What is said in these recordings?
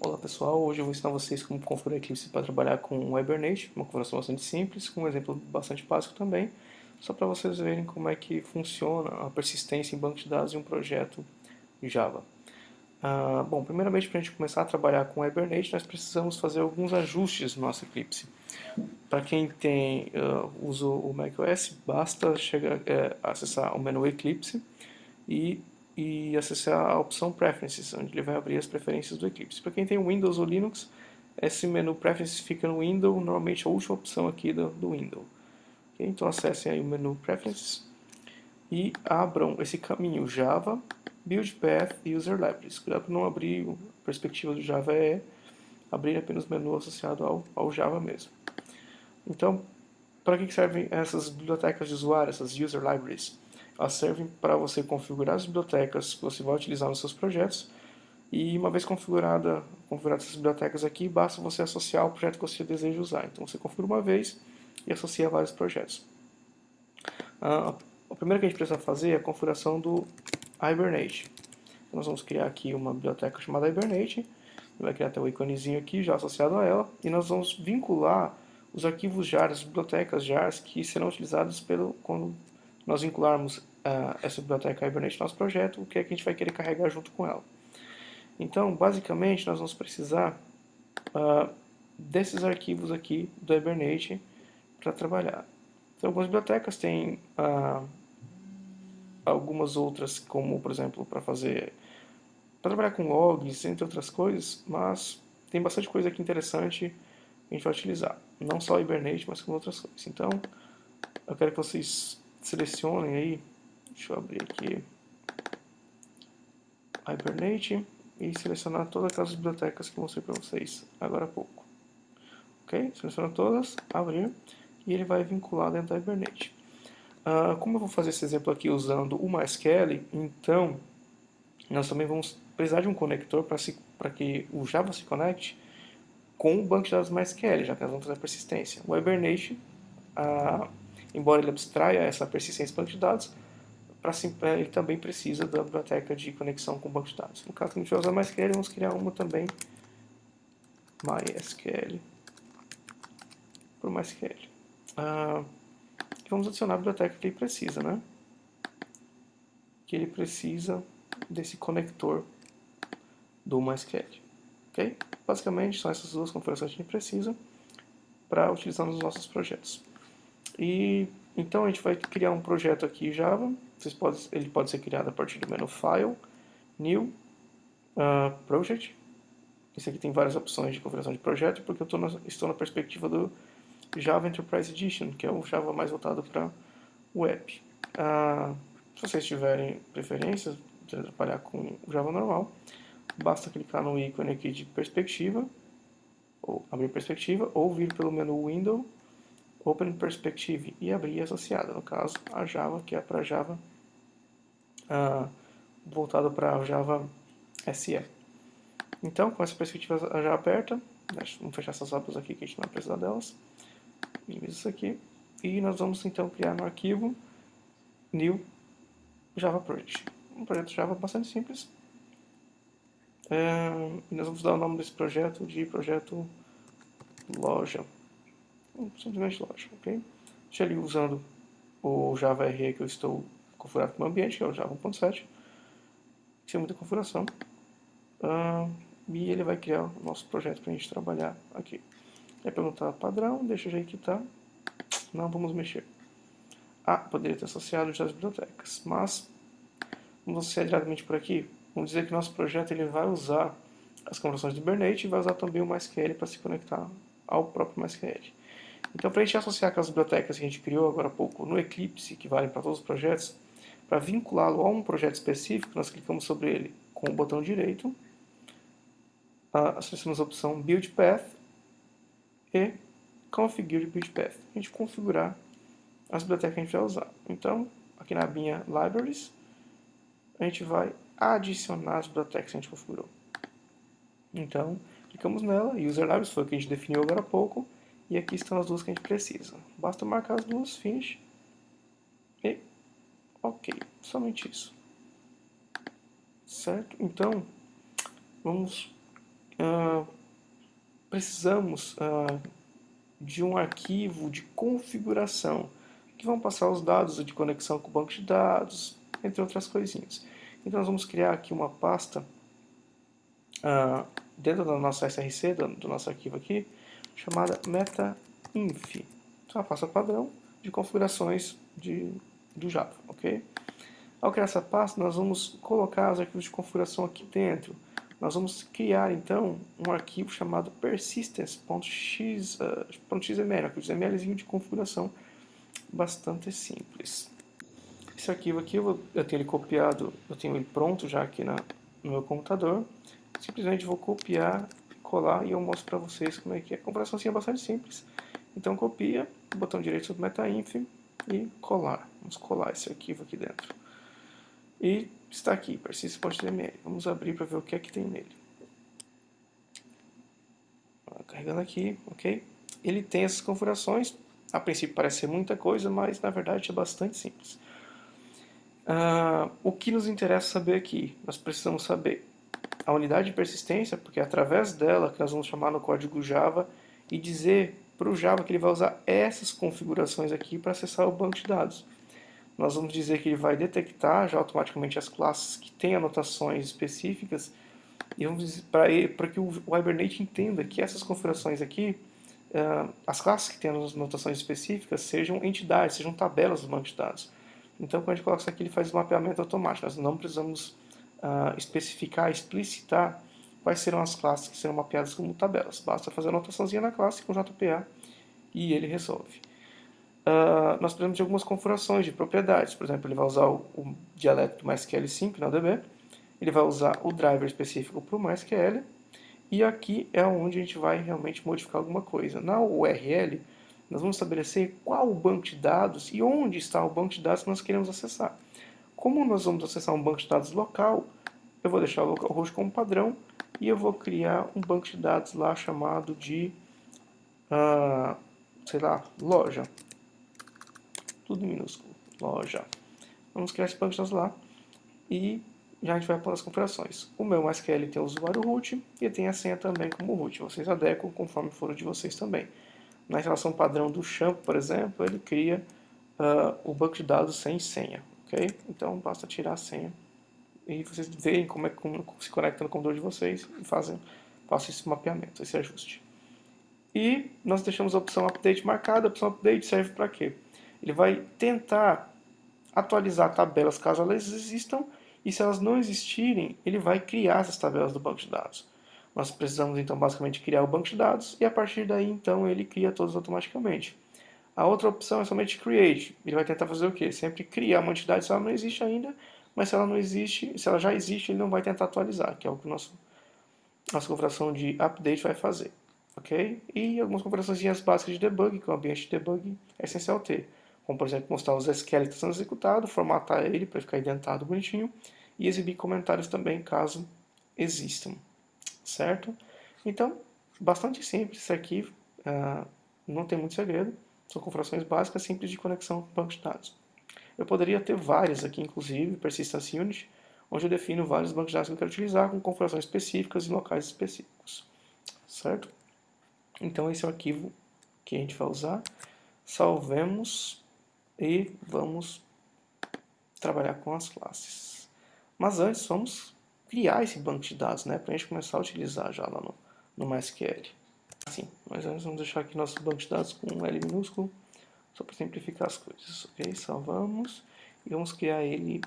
Olá pessoal, hoje eu vou ensinar vocês como configurar Eclipse para trabalhar com Hibernate, uma configuração bastante simples, com um exemplo bastante básico também, só para vocês verem como é que funciona a persistência em banco de dados de um projeto Java. Ah, bom, primeiramente para a gente começar a trabalhar com Hibernate, nós precisamos fazer alguns ajustes no nosso Eclipse. Para quem tem uh, usa o macOS, basta chegar, é, acessar o menu Eclipse e e acessar a opção Preferences, onde ele vai abrir as preferências do Eclipse. Para quem tem Windows ou Linux, esse menu Preferences fica no Windows, normalmente a última opção aqui do, do Windows. Okay? Então acessem aí o menu Preferences e abram esse caminho Java, Build Path e User Libraries. Cuidado para não abrir a perspectiva do Java é abrir apenas o menu associado ao, ao Java mesmo. Então, para que servem essas bibliotecas de usuário, essas User Libraries? Elas servem para você configurar as bibliotecas que você vai utilizar nos seus projetos e uma vez configurada, configuradas essas bibliotecas aqui, basta você associar o projeto que você deseja usar. Então você configura uma vez e associa vários projetos. Ah, o primeiro que a gente precisa fazer é a configuração do Hibernate. Então, nós vamos criar aqui uma biblioteca chamada Hibernate, vai criar até o íconezinho aqui já associado a ela, e nós vamos vincular os arquivos JAR, as bibliotecas JAR que serão utilizados pelo, quando nós vincularmos uh, essa biblioteca Hibernate no nosso projeto, o que é que a gente vai querer carregar junto com ela. Então, basicamente, nós vamos precisar uh, desses arquivos aqui do Hibernate para trabalhar. Então, algumas bibliotecas têm uh, algumas outras, como, por exemplo, para fazer para trabalhar com logs, entre outras coisas, mas tem bastante coisa aqui interessante a gente vai utilizar. Não só o Hibernate, mas com outras coisas. Então, eu quero que vocês selecionem aí Deixa eu abrir aqui Hibernate e selecionar todas aquelas bibliotecas que mostrei para vocês agora há pouco. Ok? Seleciona todas, abrir e ele vai vincular dentro da Hibernate. Uh, como eu vou fazer esse exemplo aqui usando o MySQL, então nós também vamos precisar de um conector para que o Java se conecte com o banco de dados MySQL, já que nós vamos fazer a persistência. O Hibernate, uh, embora ele abstraia essa persistência banco de dados, para ele também precisa da biblioteca de conexão com o banco de dados. No caso que a gente vai usar MySQL, vamos criar uma também, MySQL, para o MySQL. Ah, vamos adicionar a biblioteca que ele precisa, né? Que ele precisa desse conector do MySQL. Ok? Basicamente, são essas duas configurações que a gente precisa para utilizar nos nossos projetos. E então a gente vai criar um projeto aqui Java. Vocês podem, ele pode ser criado a partir do menu File, New, uh, Project. Esse aqui tem várias opções de configuração de projeto, porque eu na, estou na perspectiva do Java Enterprise Edition, que é o Java mais voltado para web. Uh, se vocês tiverem preferências de trabalhar com Java normal, basta clicar no ícone aqui de perspectiva, ou abrir perspectiva, ou vir pelo menu Window Open Perspective e abrir associada, no caso a Java, que é para Java, uh, voltado para Java SE. Então, com essa perspectiva já aberta, vamos fechar essas abas aqui que a gente não vai precisar delas, minimiza isso aqui, e nós vamos então criar no arquivo New Java Project. Um projeto Java bastante simples. É, e nós vamos dar o nome desse projeto de projeto loja simplesmente loja, ok? Deixa ele usando o Java RE que eu estou configurado como ambiente, que é o Java 1.7. Isso é muita configuração. E ele vai criar o nosso projeto para a gente trabalhar aqui. É perguntar padrão, deixa jeito que está. Não vamos mexer. Ah, poderia ter associado já as bibliotecas, mas vamos associar diretamente por aqui. Vamos dizer que nosso projeto ele vai usar as conversões do Hibernate e vai usar também o MySQL para se conectar ao próprio MySQL. Então, para a gente associar aquelas bibliotecas que a gente criou agora há pouco no Eclipse, que valem para todos os projetos, para vinculá-lo a um projeto específico, nós clicamos sobre ele com o botão direito, uh, selecionamos a opção Build Path e Configure Build Path. A gente configurar as bibliotecas que a gente vai usar. Então, aqui na abinha Libraries, a gente vai adicionar as bibliotecas que a gente configurou. Então, clicamos nela, User Libraries foi o que a gente definiu agora há pouco, e aqui estão as duas que a gente precisa. Basta marcar as duas, finish. E ok, somente isso. Certo? Então, vamos uh, precisamos uh, de um arquivo de configuração que vão passar os dados de conexão com o banco de dados, entre outras coisinhas. Então nós vamos criar aqui uma pasta uh, dentro da nossa SRC, do, do, nosso arquivo aqui, chamada metainf. Então, é uma pasta padrão de configurações de, do Java, ok? Ao criar essa pasta, nós vamos colocar os arquivos de configuração aqui dentro. Nós vamos criar, então, um arquivo chamado persistence.xml, uh, arquivo XML de configuração bastante simples. Esse arquivo aqui, eu, eu tenho ele copiado, eu tenho ele pronto já aqui na, no meu computador. Simplesmente vou copiar, colar e eu mostro para vocês como é que é. A comparação assim é bastante simples. Então copia, botão direito sobre metainf e colar. Vamos colar esse arquivo aqui dentro. E está aqui, persist.html. Vamos abrir para ver o que é que tem nele. Carregando aqui, ok? Ele tem essas configurações. A princípio parece ser muita coisa, mas na verdade é bastante simples. Uh, o que nos interessa saber aqui? Nós precisamos saber a unidade de persistência, porque é através dela que nós vamos chamar no código Java e dizer para o Java que ele vai usar essas configurações aqui para acessar o banco de dados. Nós vamos dizer que ele vai detectar já automaticamente as classes que têm anotações específicas e vamos para que o Hibernate entenda que essas configurações aqui, uh, as classes que têm anotações específicas, sejam entidades, sejam tabelas do banco de dados. Então, quando a gente coloca isso aqui, ele faz o mapeamento automático. Nós não precisamos uh, especificar, explicitar quais serão as classes que serão mapeadas como tabelas. Basta fazer a anotaçãozinha na classe com JPA e ele resolve. Uh, nós precisamos de algumas configurações de propriedades. Por exemplo, ele vai usar o, o dialeto do MySQL 5 na DB. Ele vai usar o driver específico para o MySQL. E aqui é onde a gente vai realmente modificar alguma coisa. Na URL, nós vamos estabelecer qual o banco de dados e onde está o banco de dados que nós queremos acessar. Como nós vamos acessar um banco de dados local, eu vou deixar o localhost como padrão e eu vou criar um banco de dados lá chamado de, uh, sei lá, loja. Tudo minúsculo, loja. Vamos criar esse banco de dados lá e já a gente vai para as configurações. O meu MySQL tem o usuário root e tem a senha também como root. Vocês adequam conforme for o de vocês também na relação padrão do shampoo, por exemplo, ele cria uh, o banco de dados sem senha, ok? Então basta tirar a senha e vocês veem como é que se conecta no computador de vocês e fazem, façam esse mapeamento, esse ajuste. E nós deixamos a opção update marcada, a opção update serve para quê? Ele vai tentar atualizar tabelas caso elas existam e se elas não existirem, ele vai criar essas tabelas do banco de dados. Nós precisamos então basicamente criar o banco de dados e a partir daí então ele cria todos automaticamente. A outra opção é somente create. Ele vai tentar fazer o quê? Sempre criar uma entidade se ela não existe ainda, mas se ela não existe, se ela já existe, ele não vai tentar atualizar, que é o que nosso, nossa configuração de update vai fazer. Ok? E algumas configurações básicas de debug, que o ambiente de debug é essencial ter. Como, por exemplo, mostrar os estão sendo executados, formatar ele para ficar identado bonitinho e exibir comentários também, caso existam certo? Então, bastante simples esse arquivo, uh, não tem muito segredo, são configurações básicas simples de conexão com banco de dados. Eu poderia ter várias aqui, inclusive, Persistence Unit, onde eu defino vários bancos de dados que eu quero utilizar com configurações específicas em locais específicos, certo? Então esse é o arquivo que a gente vai usar, salvemos e vamos trabalhar com as classes. Mas antes vamos criar esse banco de dados, né, para a gente começar a utilizar já lá no, no MySQL. Assim, mas antes vamos deixar aqui nosso banco de dados com um L minúsculo, só para simplificar as coisas, ok? Salvamos e vamos criar ele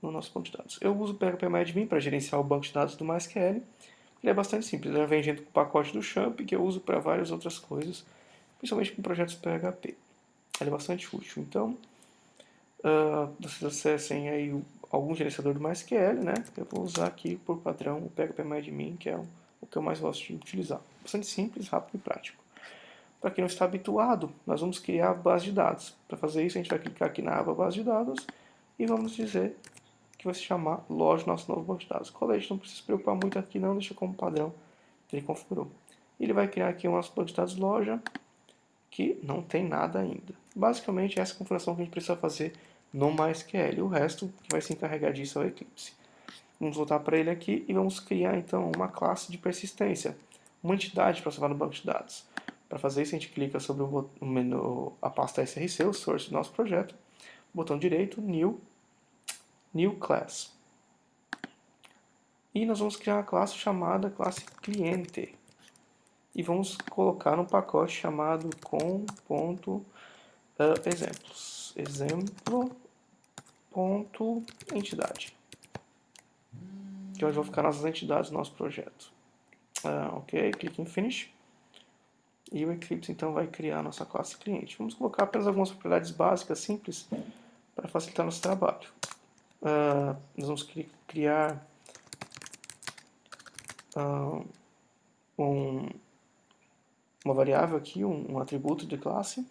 no nosso banco de dados. Eu uso o PHPMyAdmin para gerenciar o banco de dados do MySQL. Ele é bastante simples, ele vem junto com o pacote do Champ, que eu uso para várias outras coisas, principalmente com projetos PHP. Ele é bastante útil. Então, uh, vocês acessem aí o algum gerenciador do MySQL, né? Eu vou usar aqui por padrão o PHPMyAdmin, que é o que eu mais gosto de utilizar. Bastante simples, rápido e prático. Para quem não está habituado, nós vamos criar a base de dados. Para fazer isso, a gente vai clicar aqui na aba base de dados e vamos dizer que vai se chamar loja nosso novo banco de dados. Colete, não precisa se preocupar muito aqui não, deixa como padrão que ele configurou. Ele vai criar aqui o nosso banco de dados loja, que não tem nada ainda. Basicamente, essa configuração que a gente precisa fazer no MySQL. O resto que vai se encarregar disso é o Eclipse. Vamos voltar para ele aqui e vamos criar então uma classe de persistência, uma entidade para salvar no banco de dados. Para fazer isso, a gente clica sobre o menu, a pasta SRC, o source do nosso projeto, botão direito, New, New Class. E nós vamos criar uma classe chamada classe cliente. E vamos colocar um pacote chamado com.exemplos. Uh, exemplo ponto entidade. Que onde vão ficar nossas entidades do nosso projeto. Uh, ok, clique em Finish. E o Eclipse então vai criar a nossa classe cliente. Vamos colocar apenas algumas propriedades básicas, simples, para facilitar nosso trabalho. Uh, nós vamos criar uh, um, uma variável aqui, um, um, atributo de classe,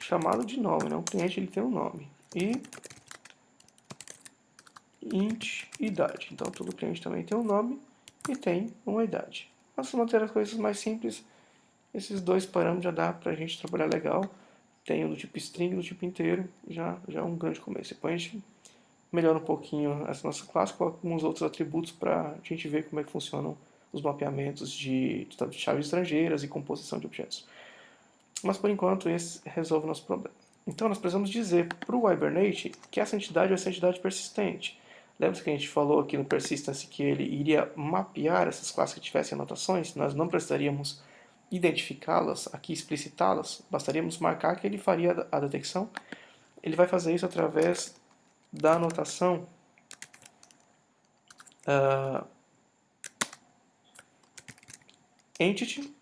chamado de nome. Né? O cliente ele tem um nome. E int idade. Então todo cliente também tem um nome e tem uma idade. Mas manter as coisas mais simples, esses dois parâmetros já dá para a gente trabalhar legal. Tem o do tipo string do tipo inteiro, já, já é um grande começo. Depois a gente melhora um pouquinho essa nossa classe, coloca alguns outros atributos para a gente ver como é que funcionam os mapeamentos de, de chaves estrangeiras e composição de objetos. Mas por enquanto esse resolve o nosso problema. Então nós precisamos dizer para o Hibernate que essa entidade vai ser entidade persistente. Lembra que a gente falou aqui no persistence que ele iria mapear essas classes que tivessem anotações? Nós não precisaríamos identificá-las, aqui explicitá-las, bastaríamos marcar que ele faria a detecção. Ele vai fazer isso através da anotação uh, entity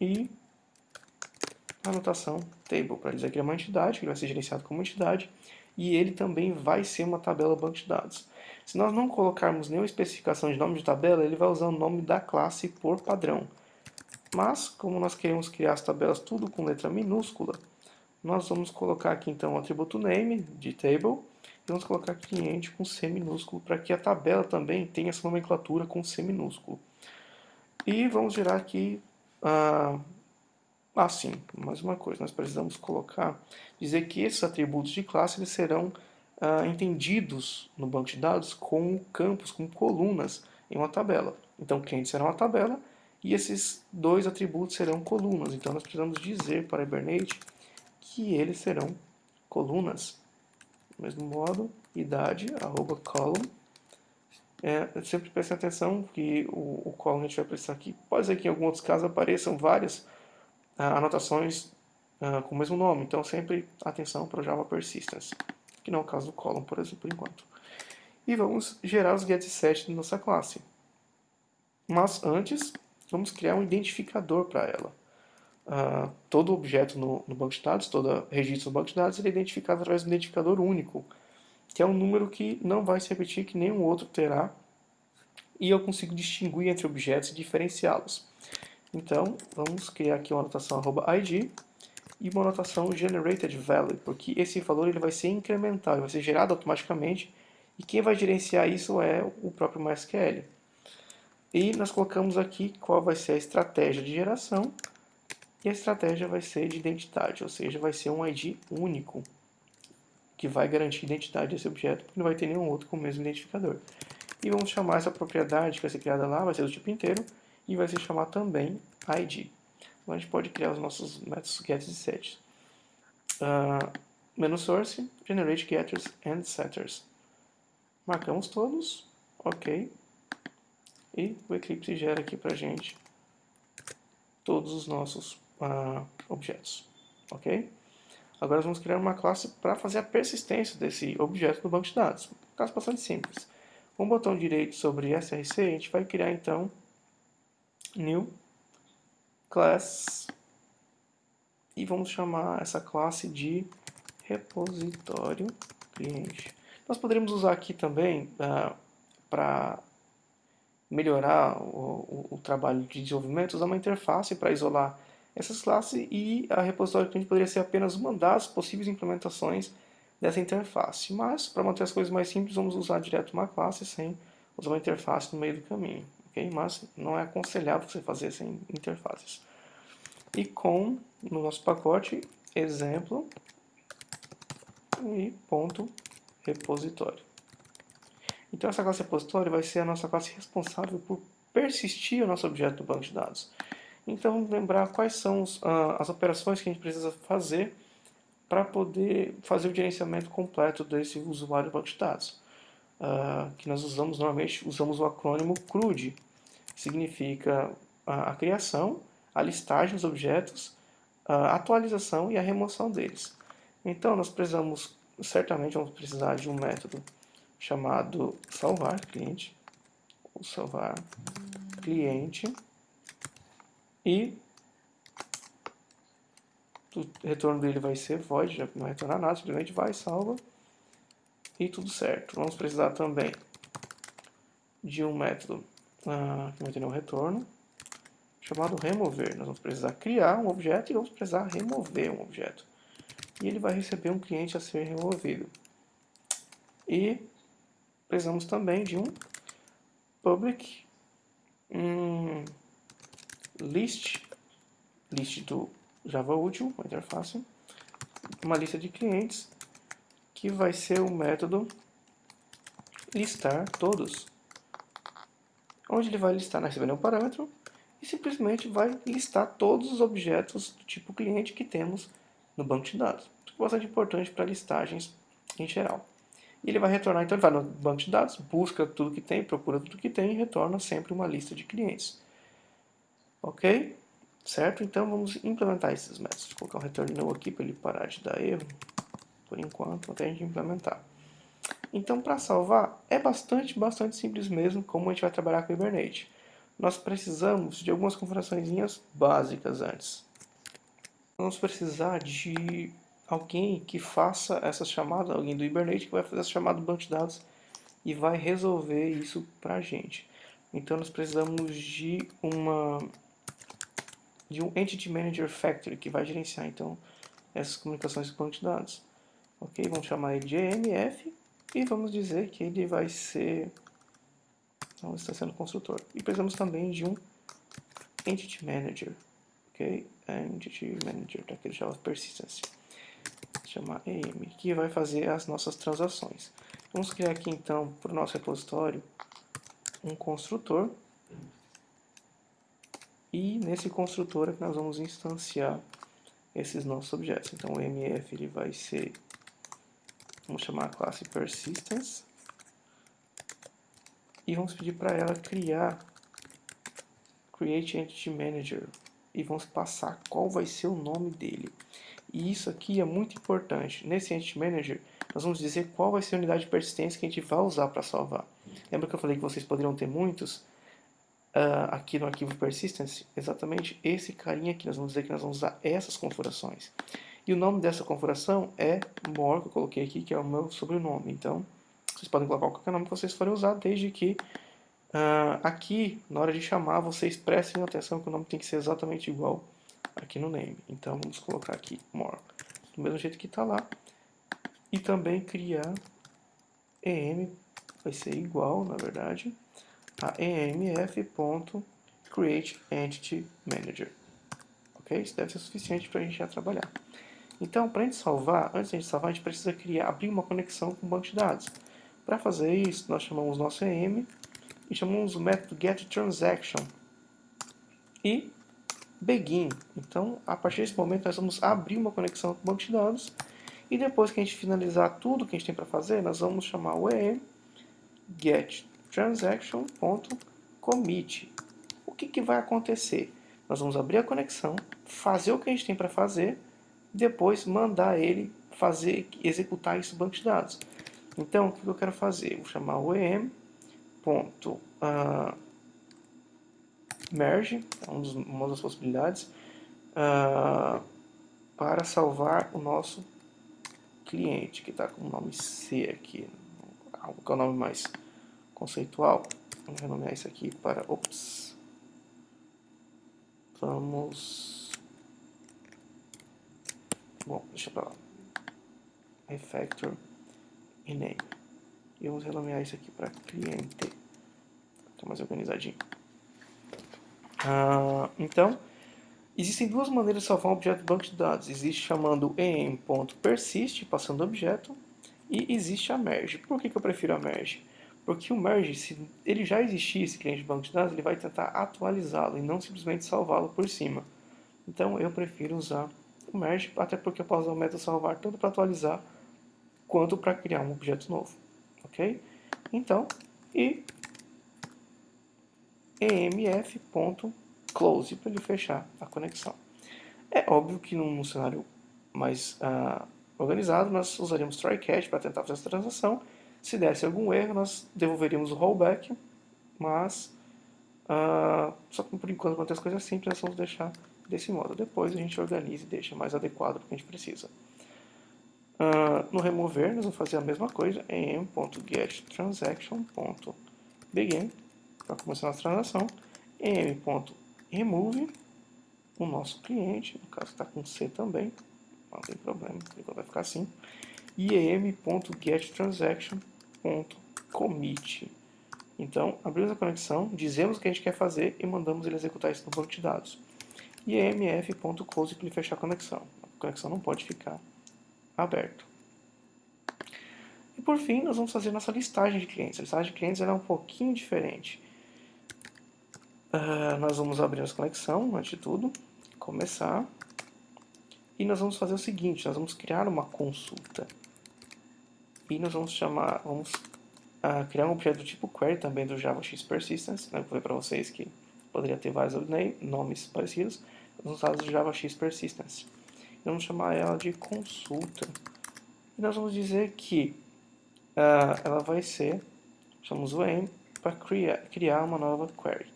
e anotação table, para dizer que é uma entidade, que ele vai ser gerenciado como entidade, e ele também vai ser uma tabela banco de dados. Se nós não colocarmos nenhuma especificação de nome de tabela, ele vai usar o nome da classe por padrão. Mas, como nós queremos criar as tabelas tudo com letra minúscula, nós vamos colocar aqui então o atributo name de table e vamos colocar cliente com C minúsculo para que a tabela também tenha essa nomenclatura com C minúsculo. E vamos gerar aqui ah, ah, sim, mais uma coisa, nós precisamos colocar, dizer que esses atributos de classe eles serão ah, entendidos no banco de dados como campos, como colunas em uma tabela. Então, cliente será uma tabela e esses dois atributos serão colunas. Então, nós precisamos dizer para Hibernate que eles serão colunas. Do mesmo modo, idade, arroba column. É, sempre prestem atenção que o, o column a gente vai precisar aqui. Pode ser que em alguns outros casos apareçam várias anotações uh, com o mesmo nome. Então, sempre atenção para o Java Persistence, que não é o caso do column, por exemplo, por enquanto. E vamos gerar os getSet da nossa classe. Mas antes, vamos criar um identificador para ela. Uh, todo objeto no, no, banco de dados, todo registro no banco de dados, ele é identificado através de um identificador único, que é um número que não vai se repetir, que nenhum outro terá, e eu consigo distinguir entre objetos e diferenciá-los. Então, vamos criar aqui uma anotação @id e uma anotação generated value, porque esse valor ele vai ser incremental, ele vai ser gerado automaticamente e quem vai gerenciar isso é o próprio MySQL. E nós colocamos aqui qual vai ser a estratégia de geração e a estratégia vai ser de identidade, ou seja, vai ser um ID único que vai garantir a identidade desse objeto, porque não vai ter nenhum outro com o mesmo identificador. E vamos chamar essa propriedade que vai ser criada lá, vai ser do tipo inteiro, e vai se chamar também ID. Então a gente pode criar os nossos métodos get e set. Uh, menu source, generate getters and setters. Marcamos todos, ok. E o Eclipse gera aqui para gente todos os nossos uh, objetos, ok? Agora vamos criar uma classe para fazer a persistência desse objeto no banco de dados. Um caso bastante simples. Com o botão direito sobre src, a gente vai criar então new class e vamos chamar essa classe de repositório cliente. Nós poderíamos usar aqui também uh, ah, para melhorar o, o, o, trabalho de desenvolvimento, usar uma interface para isolar essas classes e a repositório cliente poderia ser apenas uma das possíveis implementações dessa interface. Mas, para manter as coisas mais simples, vamos usar direto uma classe sem usar uma interface no meio do caminho ok? Mas não é aconselhável você fazer sem interfaces. E com, no nosso pacote, exemplo e ponto repositório. Então essa classe repositório vai ser a nossa classe responsável por persistir o nosso objeto do banco de dados. Então vamos lembrar quais são os, uh, as operações que a gente precisa fazer para poder fazer o gerenciamento completo desse usuário do banco de dados. Uh, que nós usamos, normalmente usamos o acrônimo CRUD, significa a, a criação, a listagem dos objetos, a atualização e a remoção deles. Então nós precisamos, certamente vamos precisar de um método chamado salvar cliente, ou salvar cliente, e o retorno dele vai ser void, já não retornar nada, simplesmente vai, salva, e tudo certo. Vamos precisar também de um método uh, que vai ter um retorno, chamado remover. Nós vamos precisar criar um objeto e vamos precisar remover um objeto. E ele vai receber um cliente a ser removido. E precisamos também de um public um list, list do Java útil, uma interface, uma lista de clientes que vai ser o método listar todos. Onde ele vai listar, nós recebendo um parâmetro, e simplesmente vai listar todos os objetos do tipo cliente que temos no banco de dados. Isso é bastante importante para listagens em geral. E ele vai retornar, então ele vai no banco de dados, busca tudo que tem, procura tudo que tem e retorna sempre uma lista de clientes. Ok? Certo? Então vamos implementar esses métodos. Vou colocar um return no aqui para ele parar de dar erro, por enquanto, até a gente implementar. Então para salvar, é bastante, bastante simples mesmo como a gente vai trabalhar com o Hibernate nós precisamos de algumas configurações básicas antes. Vamos precisar de alguém que faça essa chamada, alguém do Hibernate que vai fazer essa chamada do banco de dados e vai resolver isso para a gente. Então nós precisamos de uma de um Entity Manager Factory que vai gerenciar então essas comunicações com banco de dados. Ok, vamos chamar ele de EMF e vamos dizer que ele vai ser então, está sendo construtor. E precisamos também de um Entity Manager. Ok? Entity Manager daquele Java Persistence. Chamar EM, que vai fazer as nossas transações. Vamos criar aqui então para o nosso repositório um construtor. E nesse construtor é que nós vamos instanciar esses nossos objetos. Então o MF ele vai ser, vamos chamar a classe Persistence e vamos pedir para ela criar Create Entity Manager e vamos passar qual vai ser o nome dele. E isso aqui é muito importante. Nesse Entity Manager, nós vamos dizer qual vai ser a unidade de persistência que a gente vai usar para salvar. Lembra que eu falei que vocês poderiam ter muitos? Uh, aqui no arquivo persistence, exatamente esse carinha aqui, nós vamos dizer que nós vamos usar essas configurações. E o nome dessa configuração é more, que eu coloquei aqui, que é o meu sobrenome. Então, vocês podem colocar qualquer nome que vocês forem usar, desde que uh, aqui, na hora de chamar, vocês prestem atenção que o nome tem que ser exatamente igual aqui no name. Então vamos colocar aqui more, do mesmo jeito que está lá. E também criar em, vai ser igual, na verdade, a emf.createEntityManager. Ok? Isso deve ser suficiente para a gente já trabalhar. Então, para a gente salvar, antes de a gente salvar, a gente precisa criar, abrir uma conexão com o banco de dados. Para fazer isso, nós chamamos nosso EM e chamamos o método getTransaction e begin. Então, a partir desse momento, nós vamos abrir uma conexão com o banco de dados e depois que a gente finalizar tudo que a gente tem para fazer, nós vamos chamar o EM getTransaction.commit. O que, que vai acontecer? Nós vamos abrir a conexão, fazer o que a gente tem para fazer, depois mandar ele fazer, executar no banco de dados. Então, o que eu quero fazer? Vou chamar o em ponto uh, merge, é um uma das possibilidades, uh, para salvar o nosso cliente, que está com o nome C aqui, algo que é o nome mais conceitual. Vamos renomear isso aqui para, ops, vamos, bom, deixa para lá, refactor e name. E vamos renomear isso aqui para cliente. Está mais organizadinho. Ah, então, existem duas maneiras de salvar um objeto do banco de dados. Existe chamando em.persist, passando objeto, e existe a merge. Por que, que eu prefiro a merge? Porque o merge, se ele já existir, esse cliente de banco de dados, ele vai tentar atualizá-lo e não simplesmente salvá-lo por cima. Então eu prefiro usar o merge, até porque eu posso usar o método salvar tanto para atualizar quanto para criar um objeto novo. Ok? Então, e emf.close para ele fechar a conexão. É óbvio que num cenário mais uh, organizado, nós usaríamos try catch para tentar fazer essa transação. Se desse algum erro, nós devolveríamos o rollback, mas uh, só que por enquanto acontece coisas simples, nós vamos deixar desse modo. Depois a gente organiza e deixa mais adequado para o que a gente precisa. Uh, no remover, nós vamos fazer a mesma coisa em m.getTransaction.begin para começar a nossa transação, m.remove o nosso cliente, no caso está com C também, não tem problema, vai ficar assim, e em.getTransaction.commit. Então, abrimos a conexão, dizemos o que a gente quer fazer e mandamos ele executar isso no banco de dados. E emf.close para ele fechar a conexão. A conexão não pode ficar aberto. E por fim, nós vamos fazer nossa listagem de clientes. A listagem de clientes é um pouquinho diferente. Uh, nós vamos abrir a conexão, antes de tudo, começar. E nós vamos fazer o seguinte, nós vamos criar uma consulta. E nós vamos chamar, vamos uh, criar um objeto do tipo query também do JavaX Persistence. Né? Vou ver para vocês que poderia ter vários nomes parecidos. Usar o JavaX Persistence. Vamos chamar ela de consulta. E nós vamos dizer que uh, ela vai ser, chamamos o aim, para criar, criar uma nova query.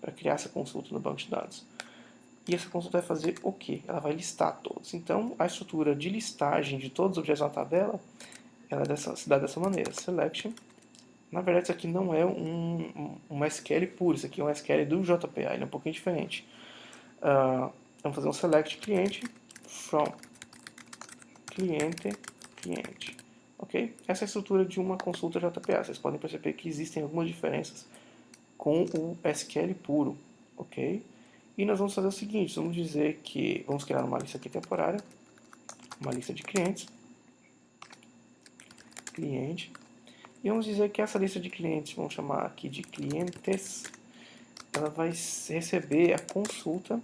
Para criar essa consulta no banco de dados. E essa consulta vai fazer o que? Ela vai listar todos. Então, a estrutura de listagem de todos os objetos na tabela, ela é dessa, se dá dessa maneira. Selection. Na verdade, isso aqui não é um, um, SQL puro, isso aqui é um SQL do JPA, ele é um pouquinho diferente. Uh, vamos fazer um select cliente from cliente cliente. Ok? Essa é a estrutura de uma consulta JPA. Vocês podem perceber que existem algumas diferenças com o SQL puro. Ok? E nós vamos fazer o seguinte, vamos dizer que vamos criar uma lista aqui temporária, uma lista de clientes, cliente, e vamos dizer que essa lista de clientes, vamos chamar aqui de clientes, ela vai receber a consulta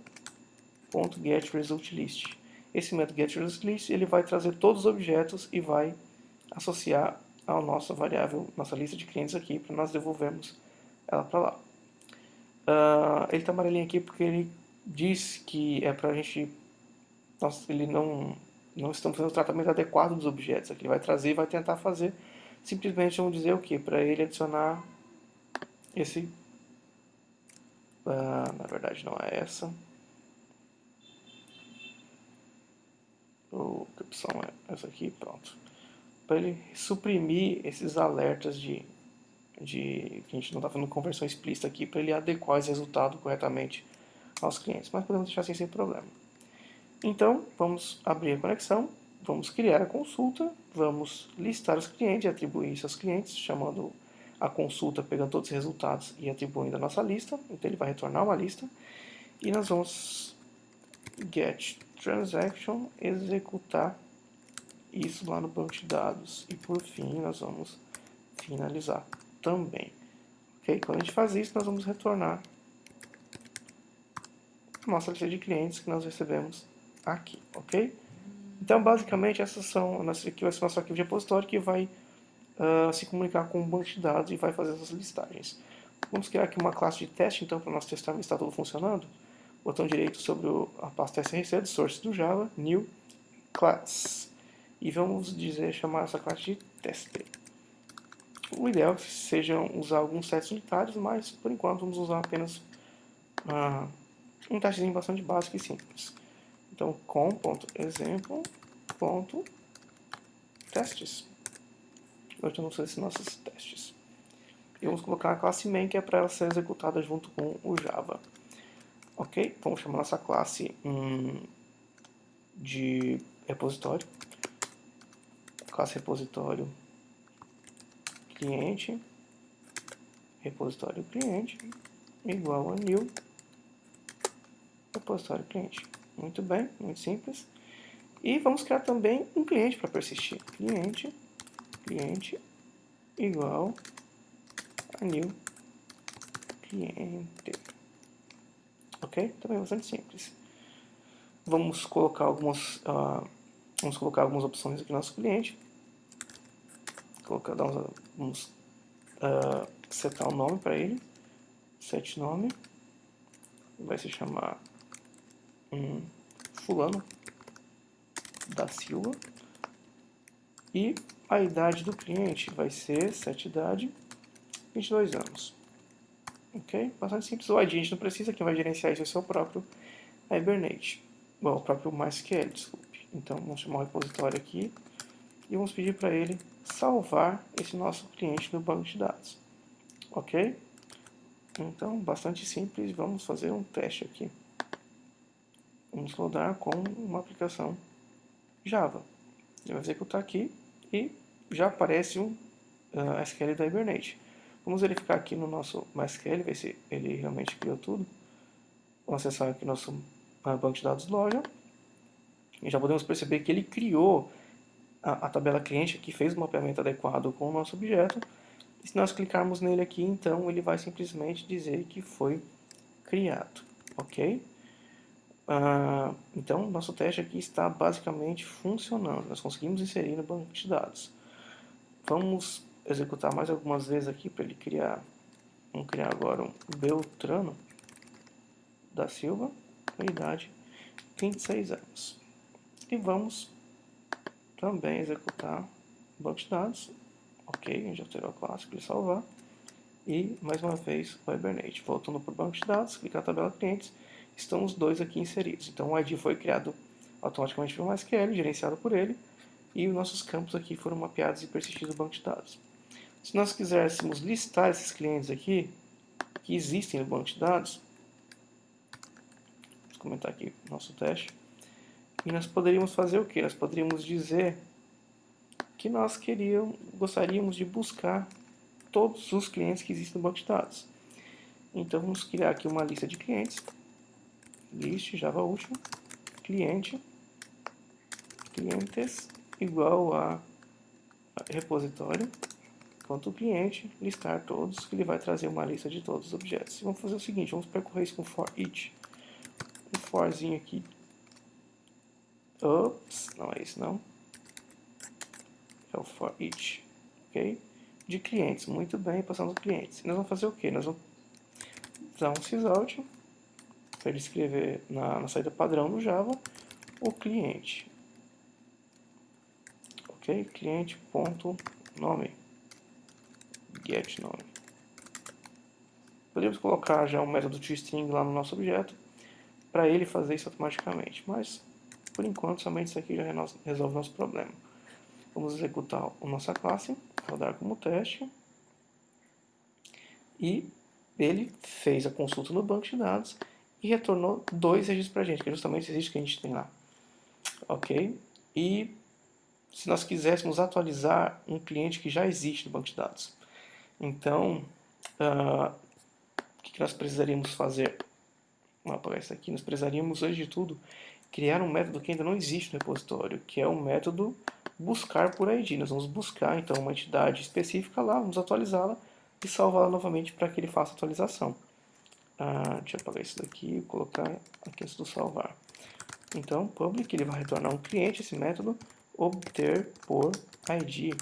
.getResultList. Esse método getResultList ele vai trazer todos os objetos e vai associar a nossa variável, nossa lista de clientes aqui, para nós devolvermos ela para lá. Uh, ele está amarelinho aqui porque ele diz que é para a gente... Nós, ele não, não estamos fazendo o tratamento adequado dos objetos. Aqui ele vai trazer e vai tentar fazer. Simplesmente vamos dizer o que? Para ele adicionar esse... Uh, na verdade não é essa. O, que opção é essa aqui? Pronto. Para ele suprimir esses alertas de de que a gente não está fazendo conversão explícita aqui para ele adequar esse resultado corretamente aos clientes, mas podemos deixar assim sem problema. Então, vamos abrir a conexão, vamos criar a consulta, vamos listar os clientes atribuir isso aos clientes, chamando a consulta, pegando todos os resultados e atribuindo a nossa lista, então ele vai retornar uma lista, e nós vamos get transaction, executar isso lá no banco de dados, e por fim nós vamos finalizar também. Ok? Quando a gente faz isso, nós vamos retornar a nossa lista de clientes que nós recebemos aqui, ok? Então, basicamente, essas são, aqui vai ser nosso arquivo de repositório que vai uh, se comunicar com o banco de dados e vai fazer essas listagens. Vamos criar aqui uma classe de teste, então, para nós testar se está tudo funcionando. Botão direito sobre o, a pasta src source do Java, new class. E vamos dizer, chamar essa classe de teste. O ideal é que sejam usar alguns sets unitários, mas por enquanto vamos usar apenas uh, um testezinho bastante básico e simples. Então, com.exemplo.testes. Hoje vamos fazer esses nossos testes. E vamos colocar a classe main, que é para ela ser executada junto com o Java. Ok? Vamos chamar nossa classe hum, de repositório. Classe repositório cliente, repositório cliente, igual a new repositório cliente. Muito bem, muito simples. E vamos criar também um cliente para persistir. Cliente, cliente, igual new cliente. Ok? Também é bastante simples. Vamos colocar algumas, uh, vamos colocar algumas opções aqui no nosso cliente. Colocar, uns, vamos uh, setar o um nome para ele. Set nome. Vai se chamar um, fulano da Silva. E a idade do cliente vai ser, sete idade, 22 anos. Ok? Bastante simples. O ID a gente não precisa, quem vai gerenciar isso é o seu próprio Hibernate. Bom, o próprio MySQL, desculpe. Então, vamos chamar o repositório aqui e vamos pedir para ele salvar esse nosso cliente no banco de dados. Ok? Então, bastante simples. Vamos fazer um teste aqui. Vamos rodar com uma aplicação Java. Ele vai executar aqui e já aparece um uh, ah, SQL da Hibernate. Vamos verificar aqui no nosso MySQL, ver se ele realmente criou tudo. Vamos acessar aqui nosso uh, banco de dados loja. E já podemos perceber que ele criou a, a tabela cliente que fez o mapeamento adequado com o nosso objeto. E se nós clicarmos nele aqui, então ele vai simplesmente dizer que foi criado. Ok? Uh, então, nosso teste aqui está basicamente funcionando. Nós conseguimos inserir no banco de dados. Vamos executar mais algumas vezes aqui para ele criar. Vamos criar agora um Beltrano da Silva, com idade 26 anos. E vamos também executar o banco de dados. Ok, já alterou a classe para salvar. E mais uma vez o Hibernate. Voltando para o banco de dados, clicar na tabela clientes estão os dois aqui inseridos. Então o ID foi criado automaticamente pelo MySQL, gerenciado por ele, e os nossos campos aqui foram mapeados e persistidos no banco de dados. Se nós quiséssemos listar esses clientes aqui, que existem no banco de dados, vamos comentar aqui o nosso teste, e nós poderíamos fazer o que? Nós poderíamos dizer que nós queríamos, gostaríamos de buscar todos os clientes que existem no banco de dados. Então vamos criar aqui uma lista de clientes list java último cliente clientes igual a repositório quanto cliente listar todos que ele vai trazer uma lista de todos os objetos. Vamos fazer o seguinte, vamos percorrer isso com for each. Um forzinho aqui. Ops, não é isso não. É o for each, ok? De clientes, muito bem, passando clientes. E nós vamos fazer o que? Nós vamos usar um sysout para ele escrever na, na saída padrão do Java o cliente. Ok? Cliente ponto nome get nome. Podemos colocar já um método toString lá no nosso objeto para ele fazer isso automaticamente, mas por enquanto somente isso aqui já resolve nosso problema. Vamos executar a nossa classe, rodar como teste e ele fez a consulta no banco de dados e retornou dois registros para a gente, que é justamente esse registro que a gente tem lá. Ok? E se nós quiséssemos atualizar um cliente que já existe no banco de dados. Então, uh, o que nós precisaríamos fazer? Vamos apagar isso aqui. Nós precisaríamos, antes de tudo, criar um método que ainda não existe no repositório, que é o método buscar por ID. Nós vamos buscar, então, uma entidade específica lá, vamos atualizá-la e salvá-la novamente para que ele faça atualização. Ah, deixa eu apagar isso daqui e colocar aqui antes do salvar. Então, public, ele vai retornar um cliente, esse método, obter por ID.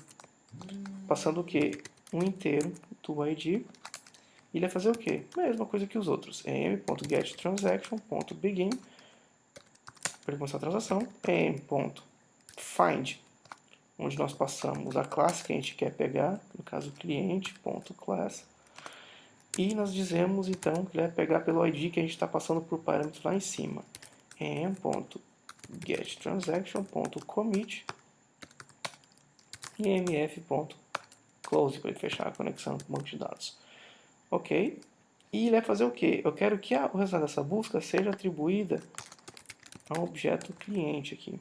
Passando o que? Um inteiro do ID. Ele vai fazer o que? Mesma coisa que os outros. em.getTransaction.begin para começar a transação. em.find onde nós passamos a classe que a gente quer pegar, no caso cliente.class e nós dizemos então que ele vai pegar pelo ID que a gente está passando por parâmetros lá em cima. em.getTransaction.commit e mf.close para ele fechar a conexão com o banco de dados. Ok? E ele vai fazer o que? Eu quero que a, o resultado dessa busca seja atribuída a um objeto cliente aqui.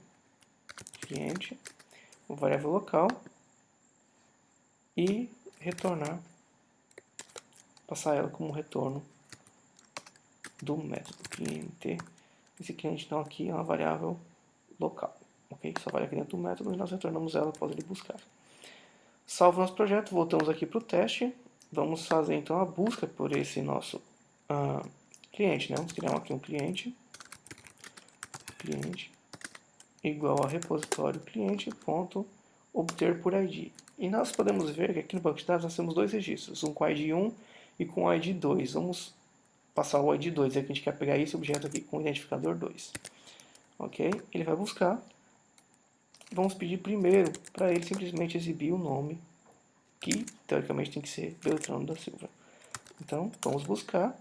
Cliente, variável local e retornar passar ela como retorno do método cliente. Esse cliente então aqui é uma variável local, ok? Só vai aqui dentro do método e nós retornamos ela após ele buscar. Salvo nosso projeto, voltamos aqui para o teste vamos fazer então a busca por esse nosso uh, cliente, né? Vamos criar aqui um cliente, cliente igual a repositório cliente ponto obter por ID. E nós podemos ver que aqui no banco de dados nós temos dois registros, um com ID 1 e com ID 2. Vamos passar o ID 2, aqui a gente quer pegar esse objeto aqui com o identificador 2. Ok? Ele vai buscar. Vamos pedir primeiro para ele simplesmente exibir o nome, que teoricamente tem que ser Beltrano da Silva. Então, vamos buscar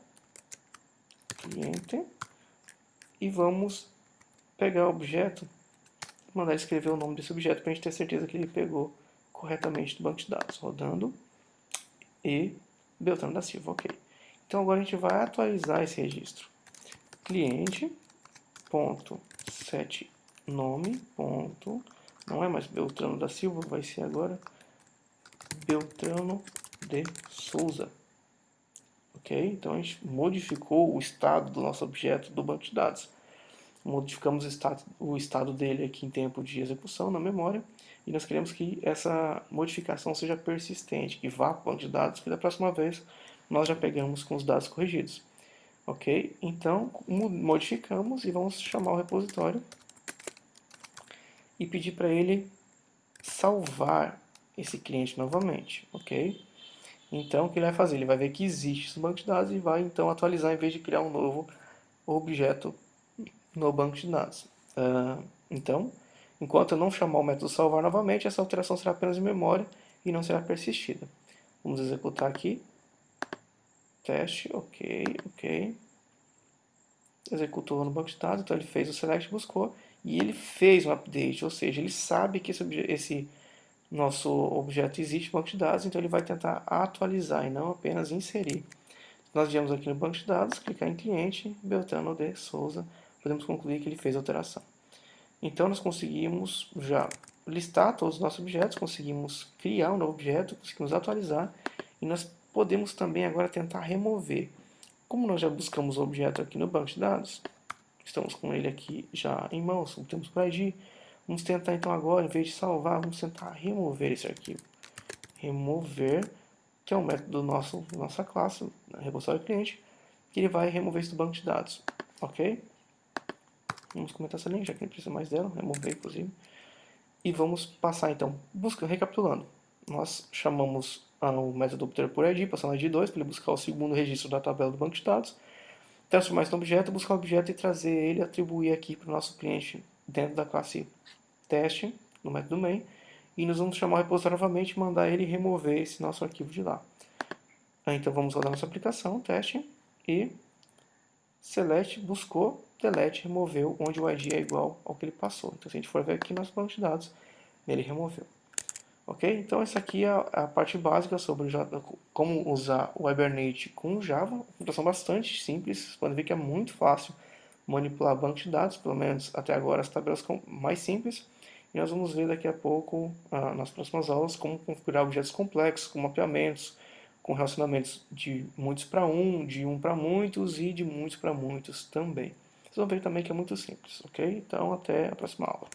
cliente e vamos pegar o objeto mandar escrever o nome desse objeto para a gente ter certeza que ele pegou corretamente do banco de dados, rodando e Beltrano da Silva, ok. Então agora a gente vai atualizar esse registro. Cliente, ponto, nome, ponto, não é mais Beltrano da Silva, vai ser agora Beltrano de Souza. Ok? Então a gente modificou o estado do nosso objeto do banco de dados modificamos o estado, dele aqui em tempo de execução na memória e nós queremos que essa modificação seja persistente, que vá para o banco de dados, que da próxima vez nós já pegamos com os dados corrigidos. Ok? Então, modificamos e vamos chamar o repositório e pedir para ele salvar esse cliente novamente. Ok? Então, o que ele vai fazer? Ele vai ver que existe esse banco de dados e vai então atualizar em vez de criar um novo objeto no banco de dados. Uh, então, enquanto eu não chamar o método salvar novamente, essa alteração será apenas de memória e não será persistida. Vamos executar aqui. Teste, ok, ok. Executou no banco de dados, então ele fez o select, buscou, e ele fez um update, ou seja, ele sabe que esse, esse nosso objeto existe no banco de dados, então ele vai tentar atualizar e não apenas inserir. Nós viemos aqui no banco de dados, clicar em cliente, Beltrano de Souza, podemos concluir que ele fez alteração. Então nós conseguimos já listar todos os nossos objetos, conseguimos criar um novo objeto, conseguimos atualizar e nós podemos também agora tentar remover. Como nós já buscamos o objeto aqui no banco de dados, estamos com ele aqui já em mãos, temos por ID, vamos tentar então agora, em vez de salvar, vamos tentar remover esse arquivo. Remover, que é o método do nosso nossa classe, repositório cliente, que ele vai remover isso do banco de dados, ok? Vamos comentar essa linha, já que não precisa mais dela, remover inclusive. E vamos passar então, busca, recapitulando. Nós chamamos o método obter por ID, passando ID 2, para ele buscar o segundo registro da tabela do banco de dados. Transformar esse objeto, buscar o objeto e trazer ele, atribuir aqui para o nosso cliente dentro da classe teste, no método main. E nós vamos chamar o repositório novamente e mandar ele remover esse nosso arquivo de lá. Então vamos rodar nossa aplicação, teste, e select buscou delete removeu onde o ID é igual ao que ele passou. Então, se a gente for ver aqui no nosso banco de dados, ele removeu. Ok? Então, essa aqui é a parte básica sobre como usar o Hibernate com Java. Computação bastante simples. Vocês podem ver que é muito fácil manipular banco de dados, pelo menos até agora as tabelas mais simples. E nós vamos ver daqui a pouco, ah, nas próximas aulas, como configurar objetos complexos, com mapeamentos, com relacionamentos de muitos para um, de um para muitos e de muitos para muitos também. Vocês vão ver também que é muito simples, ok? Então, até a próxima aula.